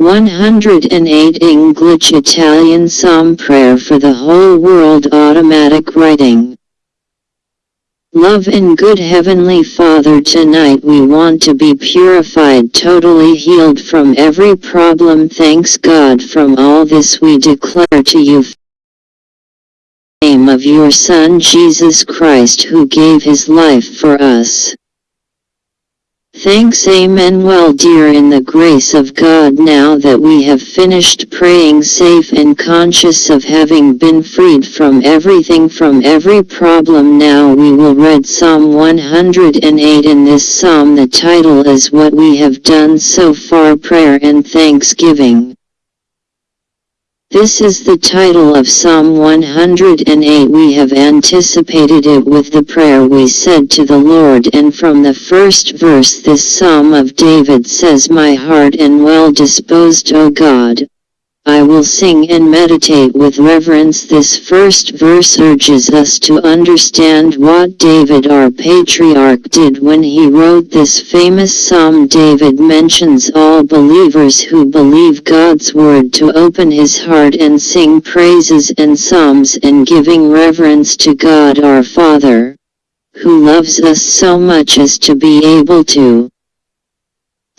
108 English Italian Psalm Prayer for the Whole World Automatic Writing. Love and good Heavenly Father tonight we want to be purified totally healed from every problem. Thanks God from all this we declare to you. Name of your Son Jesus Christ who gave his life for us. Thanks Amen well dear in the grace of God now that we have finished praying safe and conscious of having been freed from everything from every problem now we will read Psalm 108 in this psalm the title is what we have done so far prayer and thanksgiving. This is the title of Psalm 108 we have anticipated it with the prayer we said to the Lord and from the first verse this Psalm of David says My heart and well disposed O God, I will sing and meditate with reverence. This first verse urges us to understand what David our patriarch did when he wrote this famous psalm. David mentions all believers who believe God's word to open his heart and sing praises and psalms and giving reverence to God our Father, who loves us so much as to be able to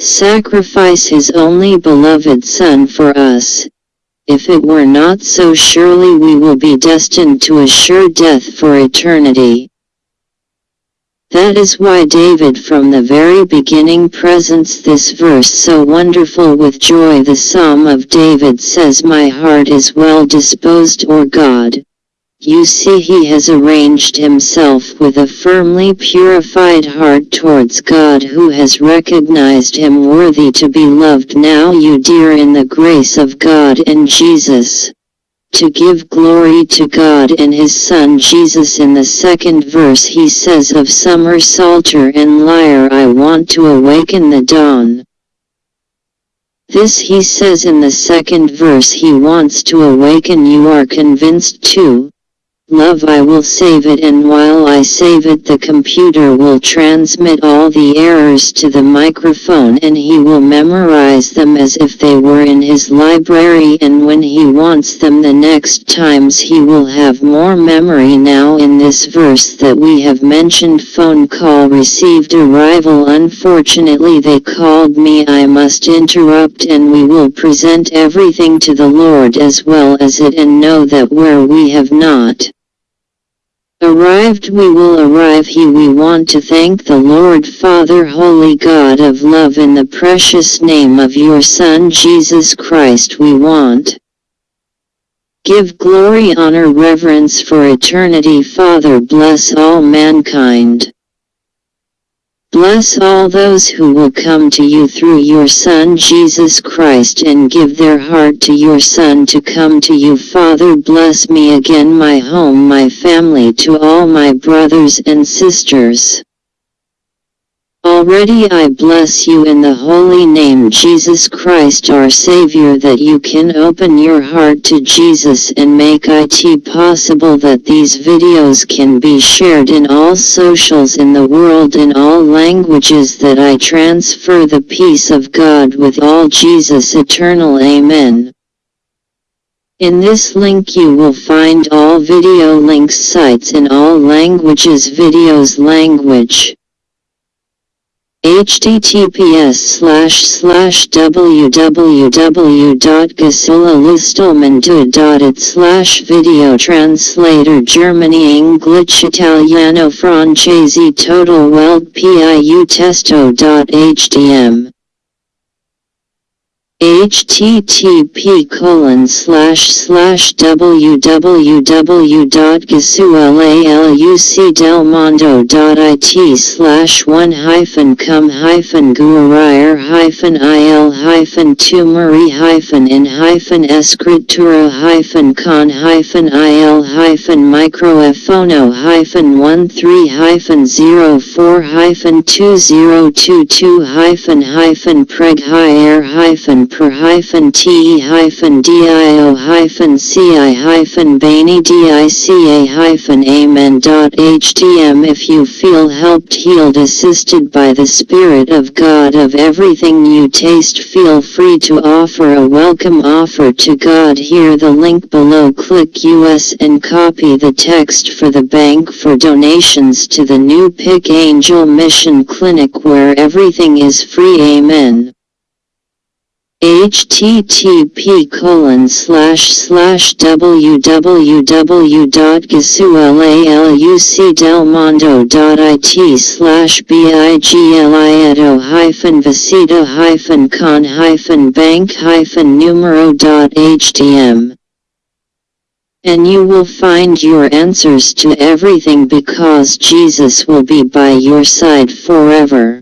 sacrifice his only beloved Son for us. If it were not so surely we will be destined to a sure death for eternity. That is why David from the very beginning presents this verse so wonderful with joy the Psalm of David says my heart is well disposed or God. You see he has arranged himself with a firmly purified heart towards God who has recognized him worthy to be loved now you dear in the grace of God and Jesus. To give glory to God and his Son Jesus in the second verse he says of summer psalter and lyre I want to awaken the dawn. This he says in the second verse he wants to awaken you are convinced too, Love I will save it and while I save it the computer will transmit all the errors to the microphone and he will memorize them as if they were in his library and when he wants them the next times he will have more memory now in this verse that we have mentioned phone call received arrival unfortunately they called me I must interrupt and we will present everything to the Lord as well as it and know that where we have not Arrived we will arrive he we want to thank the Lord Father Holy God of love in the precious name of your Son Jesus Christ we want. Give glory honor reverence for eternity Father bless all mankind. Bless all those who will come to you through your Son Jesus Christ and give their heart to your Son to come to you. Father bless me again my home my family to all my brothers and sisters. Already I bless you in the holy name Jesus Christ our Savior that you can open your heart to Jesus and make it possible that these videos can be shared in all socials in the world in all languages that I transfer the peace of God with all Jesus eternal Amen. In this link you will find all video links sites in all languages videos language https slash slash www.gasolalistalmento.it slash video translator Germany English Italiano Francese Total Weld PIU Testo.htm http colon slash slash www.gasualucdelmondo.it slash one hyphen cum hyphen guerire hyphen il hyphen tumori hyphen in hyphen escritura hyphen con hyphen il hyphen microephono hyphen one three hyphen zero four hyphen two zero two two hyphen hyphen preg hyphen per hyphen te hyphen dio hyphen ci hyphen bani dica hyphen amen dot htm if you feel helped healed assisted by the Spirit of God of everything you taste feel free to offer a welcome offer to God. Here the link below. Click US and copy the text for the bank for donations to the new Pick Angel Mission Clinic where everything is free. Amen http colon slash slash www.gasualalucdelmondo.it slash biglieto hyphen visita hyphen con hyphen bank hyphen numero dot htm and you will find your answers to everything because Jesus will be by your side forever.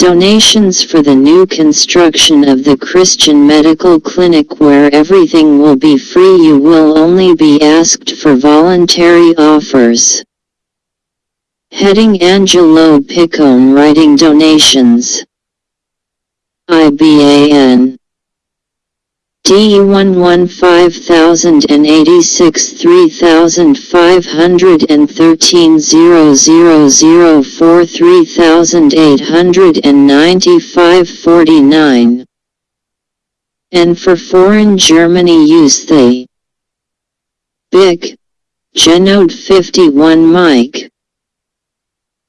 Donations for the new construction of the Christian Medical Clinic where everything will be free you will only be asked for voluntary offers. Heading Angelo Piccone Writing Donations IBAN D11 5086 3513 0004 3895 49 and for foreign Germany use the BIC. Genode 51 Mike.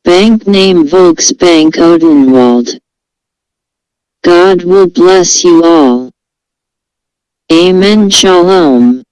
Bank name Volksbank Odenwald. God will bless you all. Amen. Shalom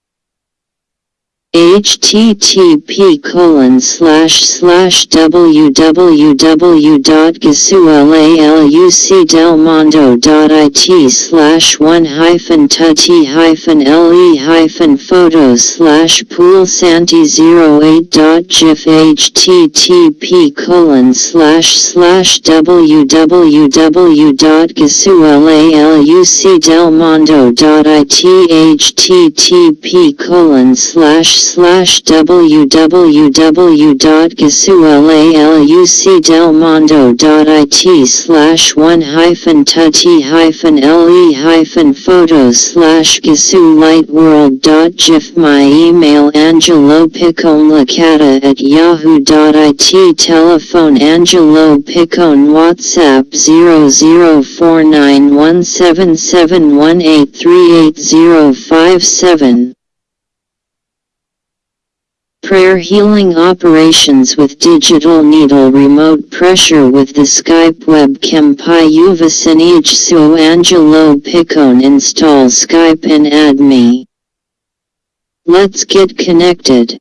http colon slash slash www.gasualalucdelmondo.it slash one hyphen tutti hyphen le hyphen photos slash pool santi 08 dot gif http colon slash slash www.gasualalucdelmondo.it http colon slash slash www.gasualalucdelmondo.it slash one hyphen tutti hyphen le hyphen photos slash gasu lightworld dot gif. My email angelo piccone licata at yahoo.it telephone angelo piccone whatsapp 00491771838057 Prayer healing operations with digital needle remote pressure with the Skype webcam Payuvasinij Su Angelo Piccone install Skype and add me. Let's get connected.